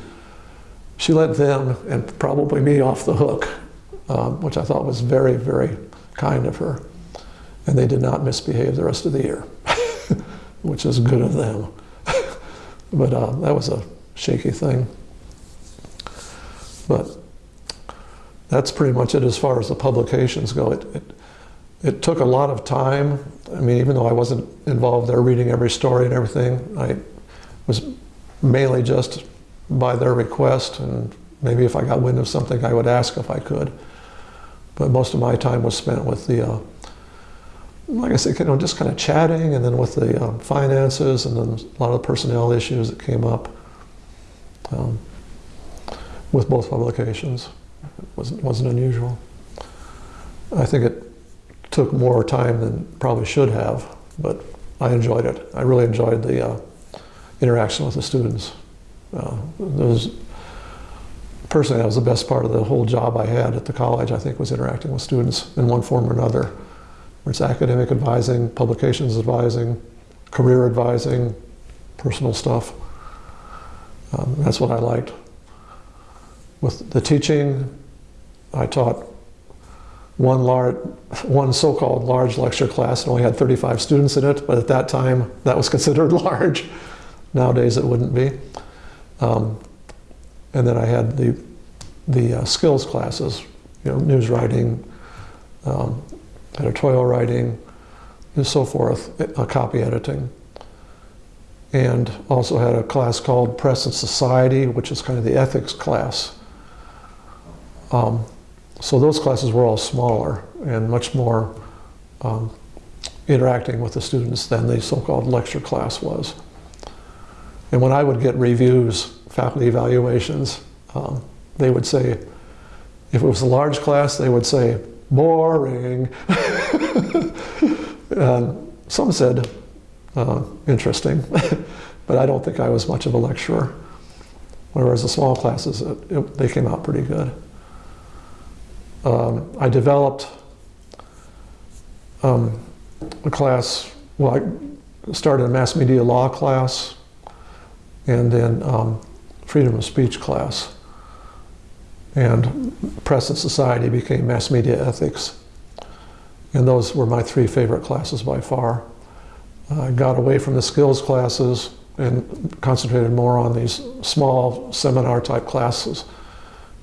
she let them and probably me off the hook, um, which I thought was very, very kind of her. And they did not misbehave the rest of the year, which is good of them. but uh, that was a shaky thing. But that's pretty much it as far as the publications go. It, it, it took a lot of time. I mean, even though I wasn't involved there reading every story and everything, I was mainly just by their request, and maybe if I got wind of something, I would ask if I could. But most of my time was spent with the, uh, like I said, you know, just kind of chatting, and then with the uh, finances, and then a lot of the personnel issues that came up um, with both publications. It wasn't, wasn't unusual. I think it took more time than probably should have, but I enjoyed it. I really enjoyed the uh, interaction with the students. Uh, those, personally, that was the best part of the whole job I had at the college, I think, was interacting with students in one form or another. It's academic advising, publications advising, career advising, personal stuff. Um, that's what I liked. With the teaching, I taught one large, one so-called large lecture class and only had 35 students in it, but at that time that was considered large. Nowadays it wouldn't be. Um, and then I had the, the uh, skills classes, you know, news writing, um, editorial writing, and so forth, uh, copy editing. And also had a class called Press and Society, which is kind of the ethics class. Um, so those classes were all smaller and much more um, interacting with the students than the so-called lecture class was. And when I would get reviews, faculty evaluations, um, they would say, if it was a large class, they would say, boring. some said, uh, interesting, but I don't think I was much of a lecturer. Whereas the small classes, it, it, they came out pretty good. Um, I developed um, a class, well, I started a mass media law class and then um, freedom of speech class. And press and society became mass media ethics. And those were my three favorite classes by far. I got away from the skills classes and concentrated more on these small seminar type classes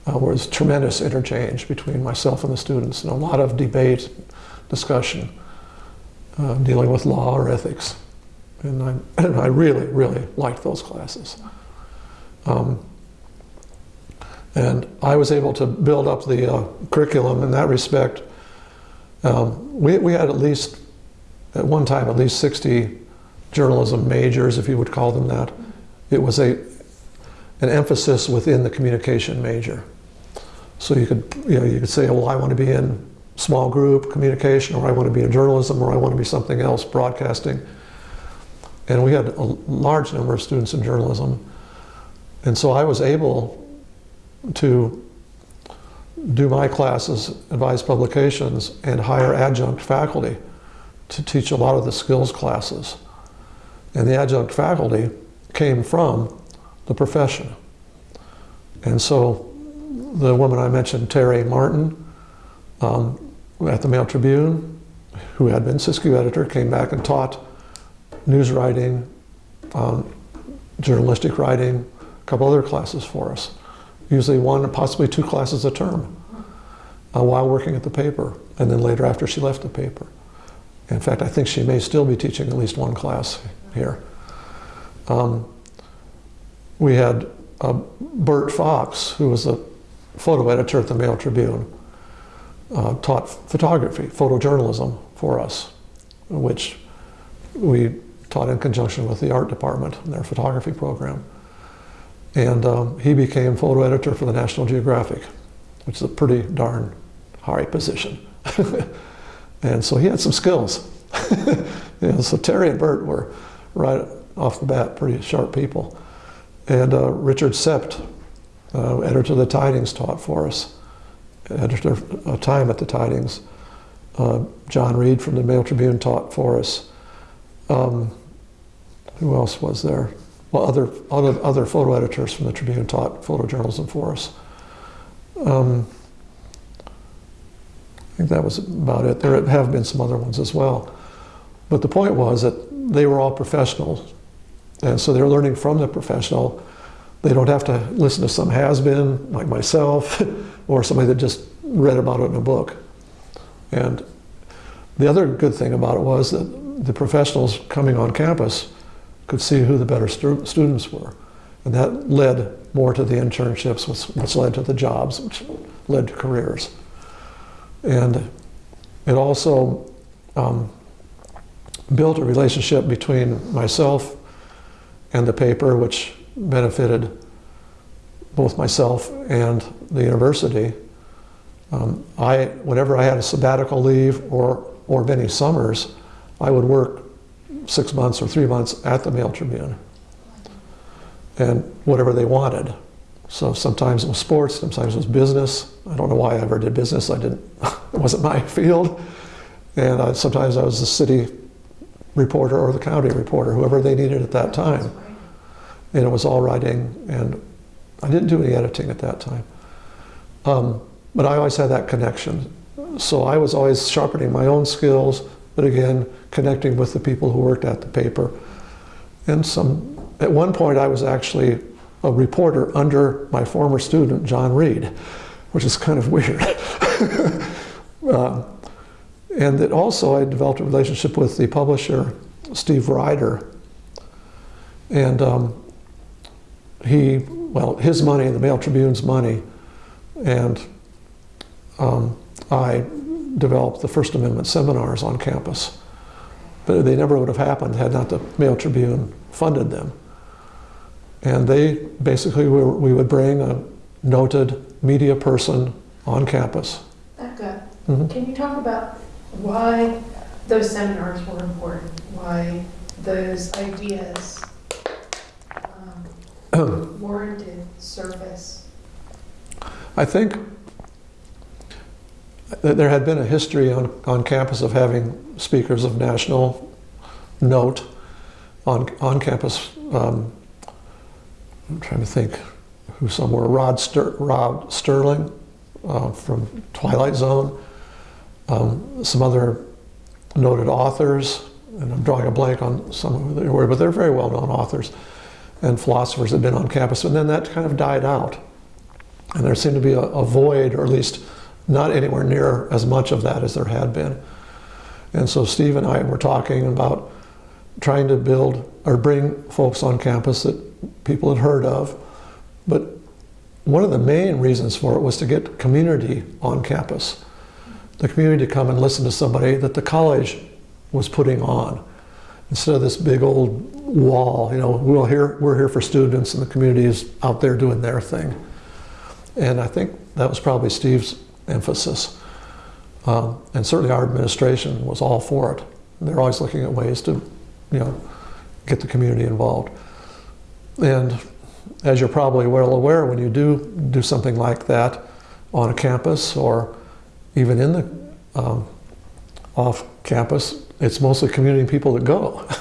uh, there's tremendous interchange between myself and the students and a lot of debate, discussion, uh, dealing with law or ethics. And I, and I really, really liked those classes. Um, and I was able to build up the uh, curriculum in that respect. Um, we, we had at least, at one time, at least 60 journalism majors, if you would call them that. It was a, an emphasis within the communication major. So you could, you know, you could say, well, I want to be in small group communication, or I want to be in journalism, or I want to be something else, broadcasting. And we had a large number of students in journalism. And so I was able to do my classes, advise publications, and hire adjunct faculty to teach a lot of the skills classes. And the adjunct faculty came from the profession. And so the woman I mentioned, Terry Martin, um, at the Mail Tribune, who had been Siskiyou editor, came back and taught news writing, um, journalistic writing, a couple other classes for us. Usually one, possibly two classes a term uh, while working at the paper, and then later after she left the paper. In fact, I think she may still be teaching at least one class here. Um, we had uh, Bert Fox, who was a photo editor at the Mail Tribune, uh, taught photography, photojournalism for us, which we taught in conjunction with the art department and their photography program. And um, he became photo editor for the National Geographic, which is a pretty darn high position. and so he had some skills. know, so Terry and Bert were right off the bat pretty sharp people. And uh, Richard Sept, uh, editor of the Tidings, taught for us. Editor of uh, Time at the Tidings. Uh, John Reed from the Mail Tribune taught for us. Um, who else was there? Well, other, other, other photo editors from the Tribune taught photojournalism for us. Um, I think that was about it. There have been some other ones as well. But the point was that they were all professionals. And so they're learning from the professional. They don't have to listen to some has-been like myself or somebody that just read about it in a book. And the other good thing about it was that the professionals coming on campus could see who the better stu students were. And that led more to the internships, which, which led to the jobs, which led to careers. And it also um, built a relationship between myself and the paper, which benefited both myself and the university. Um, I, whenever I had a sabbatical leave or, or many summers, I would work six months or three months at the Mail Tribune and whatever they wanted. So sometimes it was sports, sometimes it was business. I don't know why I ever did business. I didn't, it wasn't my field. And I, sometimes I was the city reporter or the county reporter, whoever they needed at that time. And it was all writing, and I didn't do any editing at that time. Um, but I always had that connection. So I was always sharpening my own skills, but again, connecting with the people who worked at the paper. And some, at one point I was actually a reporter under my former student, John Reed, which is kind of weird. uh, and that also I developed a relationship with the publisher, Steve Ryder. And um, he, well, his money, the Mail Tribune's money, and um, I developed the First Amendment seminars on campus. But they never would have happened had not the Mail Tribune funded them. And they basically, were, we would bring a noted media person on campus. Becca, Mm -hmm. can you talk about why those seminars were important? Why those ideas warranted service? I think that there had been a history on, on campus of having speakers of national note on, on campus um, I'm trying to think who somewhere, Rod, Ster Rod Sterling uh, from Twilight Zone, um, some other noted authors, and I'm drawing a blank on some of the word, but they're very well-known authors and philosophers had been on campus, and then that kind of died out. And there seemed to be a, a void, or at least not anywhere near as much of that as there had been. And so Steve and I were talking about trying to build or bring folks on campus that people had heard of. But one of the main reasons for it was to get community on campus. The community to come and listen to somebody that the college was putting on. Instead of this big old wall, you know, we're here, we're here for students and the community is out there doing their thing. And I think that was probably Steve's emphasis. Um, and certainly our administration was all for it. They're always looking at ways to, you know, get the community involved. And as you're probably well aware, when you do do something like that on a campus or even in the um, off campus, it's mostly community people that go.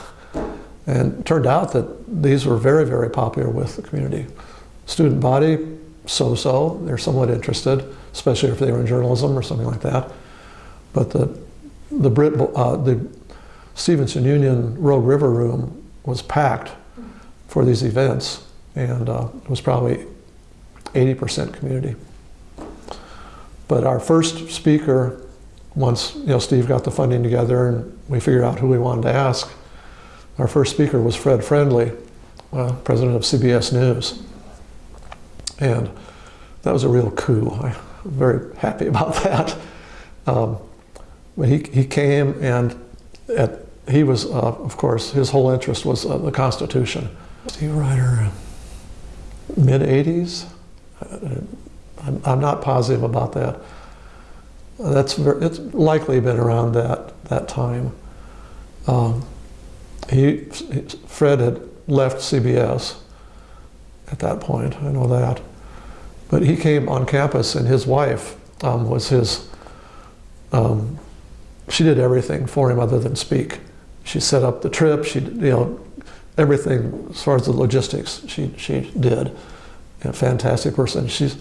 and turned out that these were very, very popular with the community. Student body, so-so, they're somewhat interested, especially if they were in journalism or something like that. But the, the, Britt, uh, the Stevenson Union Rogue River Room was packed for these events, and uh, it was probably 80% community. But our first speaker, once you know Steve got the funding together and we figured out who we wanted to ask, our first speaker was Fred Friendly, uh, president of CBS News. And that was a real coup. I'm very happy about that. Um, but he, he came and at, he was, uh, of course, his whole interest was uh, the Constitution. Steve Ryder, mid 80s? I'm, I'm not positive about that. That's ver- it's likely been around that that time. Um, he Fred had left CBS at that point. I know that, but he came on campus, and his wife um, was his. Um, she did everything for him other than speak. She set up the trip. She you know everything as far as the logistics. She she did. A fantastic person. She's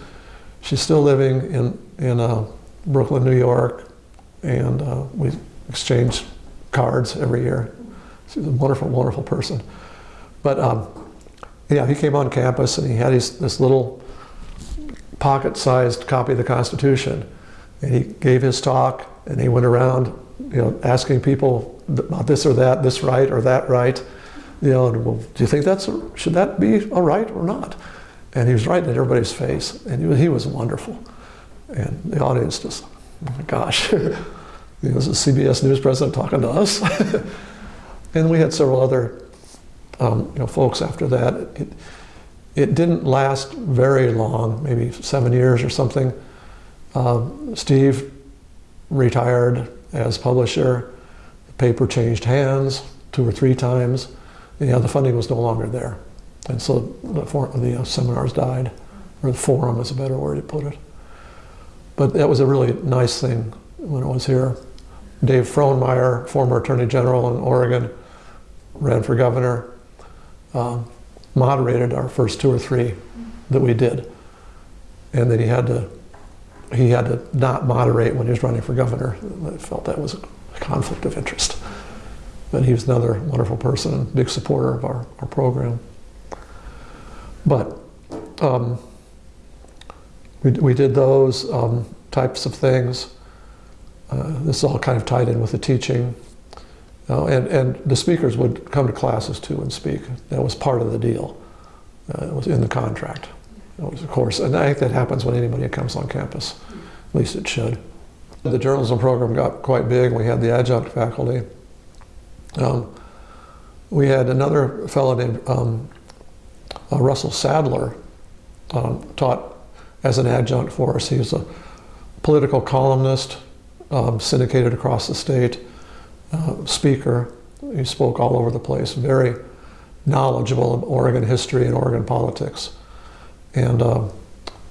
she's still living in in uh, Brooklyn, New York, and uh, we exchange cards every year. She's a wonderful, wonderful person. But um, yeah, he came on campus and he had his, this little pocket-sized copy of the Constitution, and he gave his talk and he went around, you know, asking people about this or that, this right or that right. You know, and, well, do you think that's should that be a right or not? And he was right in everybody's face, and he was, he was wonderful. And the audience just, oh my gosh, this is CBS News president talking to us. and we had several other um, you know, folks after that. It, it didn't last very long, maybe seven years or something. Um, Steve retired as publisher. The paper changed hands two or three times. You know, the funding was no longer there. And so the, the uh, seminars died, or the forum is a better word to put it. But that was a really nice thing when it was here. Dave Frohnmayer, former Attorney General in Oregon, ran for governor, uh, moderated our first two or three that we did. And then he had to he had to not moderate when he was running for governor. I felt that was a conflict of interest. But he was another wonderful person big supporter of our, our program. But um, we, we did those um, types of things. Uh, this all kind of tied in with the teaching. Uh, and, and the speakers would come to classes too and speak. That was part of the deal. Uh, it was in the contract. It was, of course, and I think that happens when anybody comes on campus. At least it should. The journalism program got quite big. We had the adjunct faculty. Um, we had another fellow named um, uh, Russell Sadler um, taught as an adjunct for us. He was a political columnist, um, syndicated across the state, uh, speaker. He spoke all over the place, very knowledgeable of Oregon history and Oregon politics, and uh,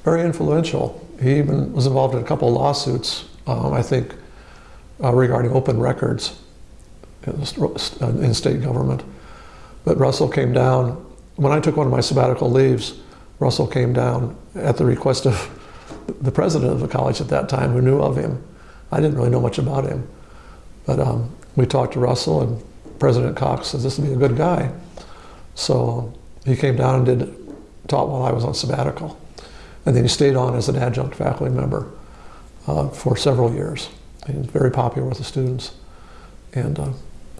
very influential. He even was involved in a couple lawsuits, um, I think, uh, regarding open records in, in state government. But Russell came down when I took one of my sabbatical leaves, Russell came down at the request of the president of the college at that time who knew of him. I didn't really know much about him. But um, we talked to Russell, and President Cox says this would be a good guy. So he came down and did taught while I was on sabbatical. And then he stayed on as an adjunct faculty member uh, for several years. He was very popular with the students. And uh,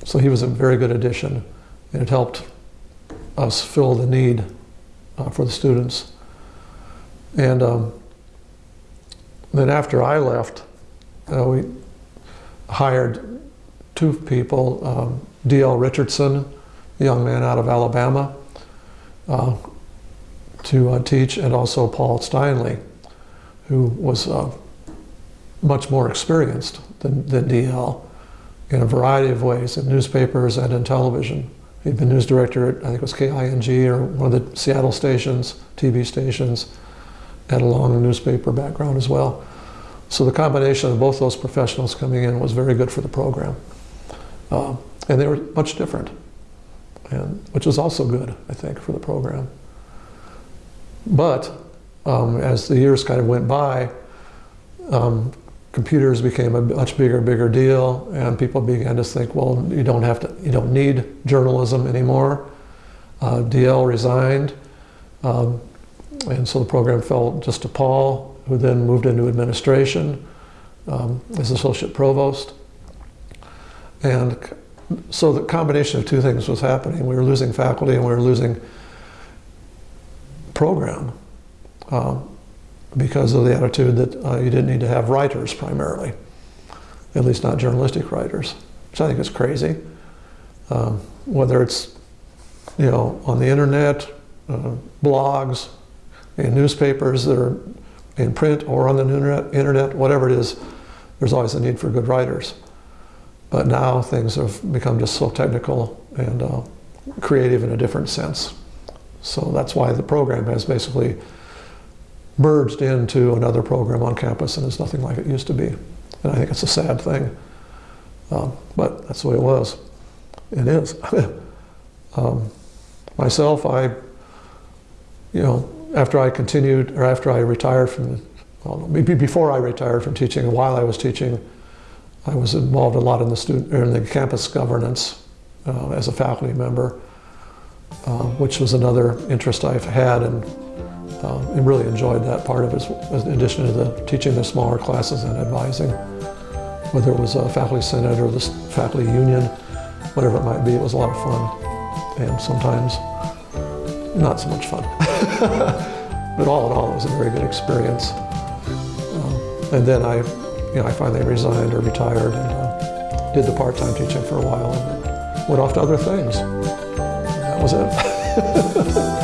so he was a very good addition, and it helped us fill the need uh, for the students. And um, then after I left, uh, we hired two people, um, D.L. Richardson, a young man out of Alabama, uh, to uh, teach, and also Paul Steinle, who was uh, much more experienced than, than D.L. in a variety of ways, in newspapers and in television. He'd been news director at, I think it was KING or one of the Seattle stations, TV stations, had a long newspaper background as well. So the combination of both those professionals coming in was very good for the program. Uh, and they were much different, and, which was also good, I think, for the program. But um, as the years kind of went by, um, computers became a much bigger, bigger deal, and people began to think, well, you don't have to, you don't need journalism anymore. Uh, DL resigned, um, and so the program fell just to Paul, who then moved into administration um, as associate provost. And so the combination of two things was happening. We were losing faculty and we were losing program. Um, because of the attitude that uh, you didn't need to have writers primarily, at least not journalistic writers, which I think is crazy. Um, whether it's you know on the internet, uh, blogs, in newspapers that are in print or on the internet, internet, whatever it is, there's always a need for good writers. But now things have become just so technical and uh, creative in a different sense. So that's why the program has basically merged into another program on campus and is nothing like it used to be. And I think it's a sad thing. Um, but that's the way it was. It is. um, myself, I, you know, after I continued, or after I retired from, well, maybe before I retired from teaching, while I was teaching, I was involved a lot in the student, in the campus governance uh, as a faculty member, uh, which was another interest I've had, and, uh, and really enjoyed that part of it, in addition to the teaching the smaller classes and advising whether it was a faculty senate or the faculty union, whatever it might be, it was a lot of fun. And sometimes not so much fun. but all in all, it was a very good experience. Um, and then I, you know, I finally resigned or retired and uh, did the part-time teaching for a while and went off to other things. And that was it.